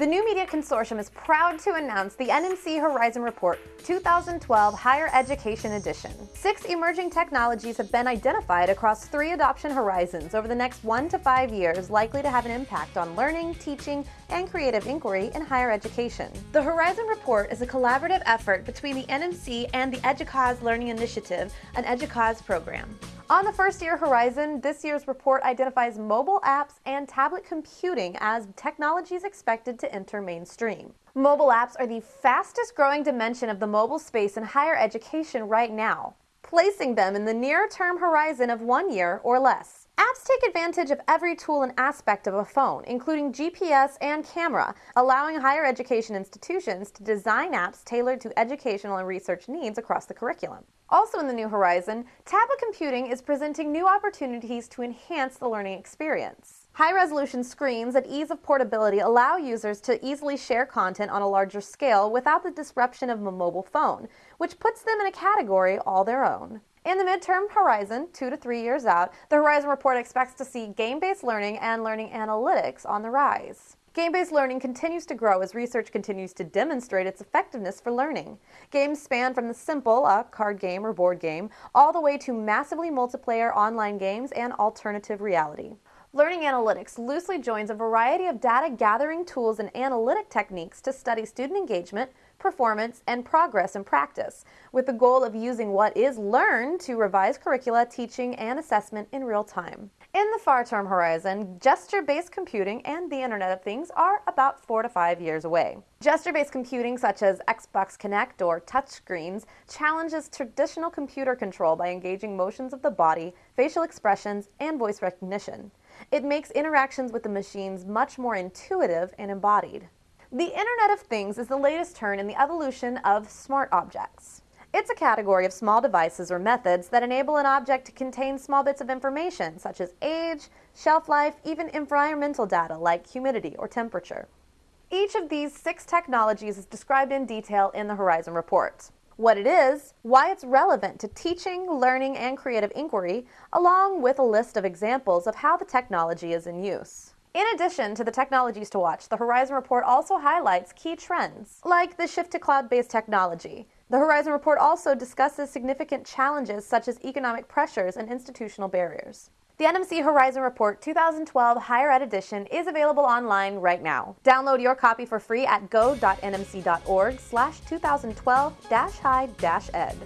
The New Media Consortium is proud to announce the NMC Horizon Report 2012 Higher Education Edition. Six emerging technologies have been identified across three adoption horizons over the next one to five years likely to have an impact on learning, teaching, and creative inquiry in higher education. The Horizon Report is a collaborative effort between the NMC and the EDUCAUSE Learning Initiative, an EDUCAUSE program. On the first year horizon, this year's report identifies mobile apps and tablet computing as technologies expected to enter mainstream. Mobile apps are the fastest growing dimension of the mobile space in higher education right now, placing them in the near-term horizon of one year or less. Apps take advantage of every tool and aspect of a phone, including GPS and camera, allowing higher education institutions to design apps tailored to educational and research needs across the curriculum. Also in the New Horizon, tablet computing is presenting new opportunities to enhance the learning experience. High-resolution screens and ease of portability allow users to easily share content on a larger scale without the disruption of a mobile phone, which puts them in a category all their own. In the midterm horizon, two to three years out, the Horizon Report expects to see game-based learning and learning analytics on the rise. Game-based learning continues to grow as research continues to demonstrate its effectiveness for learning. Games span from the simple, a card game or board game, all the way to massively multiplayer online games and alternative reality. Learning Analytics loosely joins a variety of data gathering tools and analytic techniques to study student engagement, performance, and progress in practice, with the goal of using what is learned to revise curricula, teaching, and assessment in real time. In the far-term horizon, gesture-based computing and the Internet of Things are about four to five years away. Gesture-based computing such as Xbox Kinect or touchscreens challenges traditional computer control by engaging motions of the body, facial expressions, and voice recognition. It makes interactions with the machines much more intuitive and embodied. The Internet of Things is the latest turn in the evolution of smart objects. It's a category of small devices or methods that enable an object to contain small bits of information, such as age, shelf life, even environmental data like humidity or temperature. Each of these six technologies is described in detail in the Horizon Report. What it is, why it's relevant to teaching, learning, and creative inquiry, along with a list of examples of how the technology is in use. In addition to the technologies to watch, the Horizon Report also highlights key trends, like the shift to cloud-based technology. The Horizon Report also discusses significant challenges such as economic pressures and institutional barriers. The NMC Horizon Report 2012 Higher Ed Edition is available online right now. Download your copy for free at go.nmc.org slash 2012-high-ed.